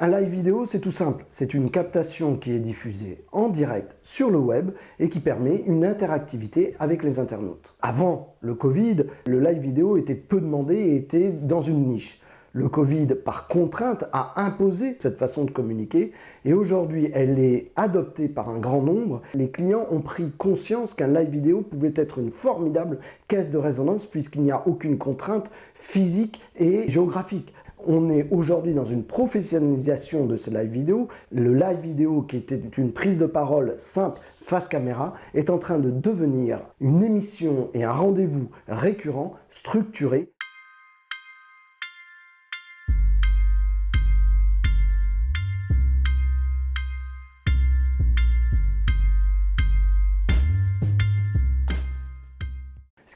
Un live vidéo, c'est tout simple. C'est une captation qui est diffusée en direct sur le web et qui permet une interactivité avec les internautes. Avant le Covid, le live vidéo était peu demandé et était dans une niche. Le Covid, par contrainte, a imposé cette façon de communiquer et aujourd'hui, elle est adoptée par un grand nombre. Les clients ont pris conscience qu'un live vidéo pouvait être une formidable caisse de résonance puisqu'il n'y a aucune contrainte physique et géographique. On est aujourd'hui dans une professionnalisation de ce live vidéo. Le live vidéo, qui était une prise de parole simple face caméra, est en train de devenir une émission et un rendez-vous récurrent, structuré,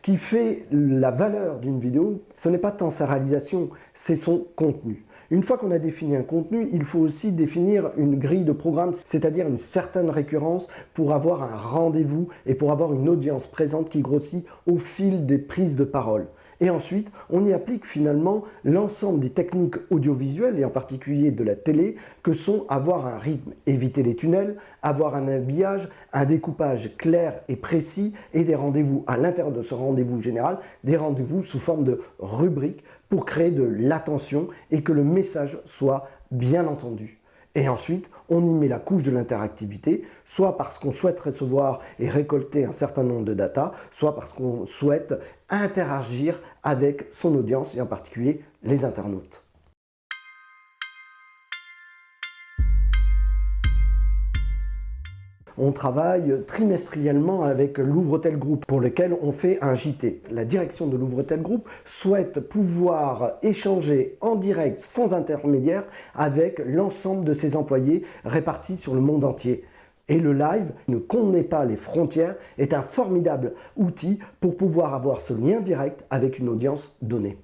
qui fait la valeur d'une vidéo, ce n'est pas tant sa réalisation, c'est son contenu. Une fois qu'on a défini un contenu, il faut aussi définir une grille de programme, c'est-à-dire une certaine récurrence pour avoir un rendez-vous et pour avoir une audience présente qui grossit au fil des prises de parole. Et ensuite, on y applique finalement l'ensemble des techniques audiovisuelles, et en particulier de la télé, que sont avoir un rythme, éviter les tunnels, avoir un habillage, un découpage clair et précis, et des rendez-vous à l'intérieur de ce rendez-vous général, des rendez-vous sous forme de rubriques pour créer de l'attention et que le message soit bien entendu. Et ensuite, on y met la couche de l'interactivité, soit parce qu'on souhaite recevoir et récolter un certain nombre de data, soit parce qu'on souhaite interagir avec son audience et en particulier les internautes. On travaille trimestriellement avec l'Ouvretel Group pour lequel on fait un JT. La direction de l'Ouvretel Group souhaite pouvoir échanger en direct sans intermédiaire avec l'ensemble de ses employés répartis sur le monde entier. Et le live ne connaît pas les frontières, est un formidable outil pour pouvoir avoir ce lien direct avec une audience donnée.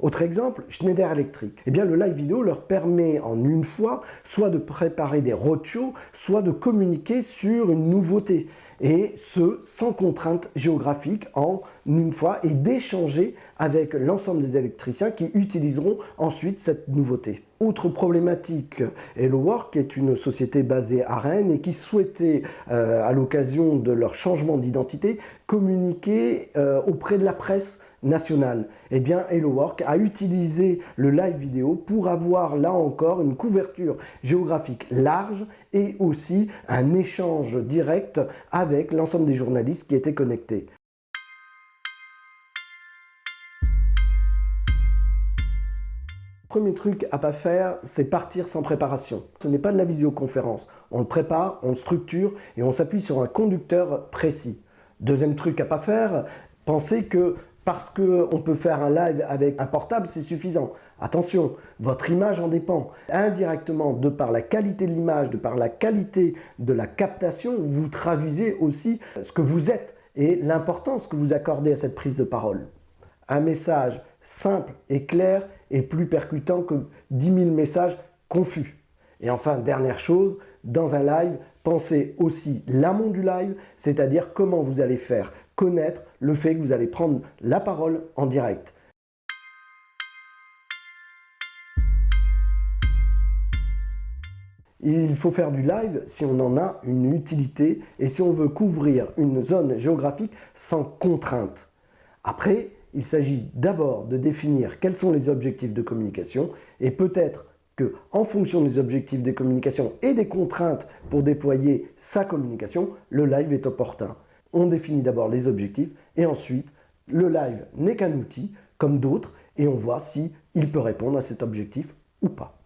Autre exemple, Schneider Electric. Eh bien, le live vidéo leur permet en une fois soit de préparer des roadshows, soit de communiquer sur une nouveauté. Et ce, sans contrainte géographique en une fois et d'échanger avec l'ensemble des électriciens qui utiliseront ensuite cette nouveauté. Autre problématique, HelloWork est une société basée à Rennes et qui souhaitait, euh, à l'occasion de leur changement d'identité, communiquer euh, auprès de la presse nationale. Eh bien, HelloWork a utilisé le live vidéo pour avoir là encore une couverture géographique large et aussi un échange direct avec l'ensemble des journalistes qui étaient connectés. Premier truc à pas faire, c'est partir sans préparation. Ce n'est pas de la visioconférence. On le prépare, on le structure et on s'appuie sur un conducteur précis. Deuxième truc à pas faire, pensez que parce qu'on peut faire un live avec un portable, c'est suffisant. Attention, votre image en dépend. Indirectement, de par la qualité de l'image, de par la qualité de la captation, vous traduisez aussi ce que vous êtes et l'importance que vous accordez à cette prise de parole. Un message simple et clair est plus percutant que 10 000 messages confus. Et enfin, dernière chose, dans un live, pensez aussi l'amont du live, c'est-à-dire comment vous allez faire connaître le fait que vous allez prendre la parole en direct. Il faut faire du live si on en a une utilité et si on veut couvrir une zone géographique sans contrainte. Après, il s'agit d'abord de définir quels sont les objectifs de communication et peut-être que en fonction des objectifs de communication et des contraintes pour déployer sa communication, le live est opportun on définit d'abord les objectifs et ensuite le live n'est qu'un outil comme d'autres et on voit si il peut répondre à cet objectif ou pas.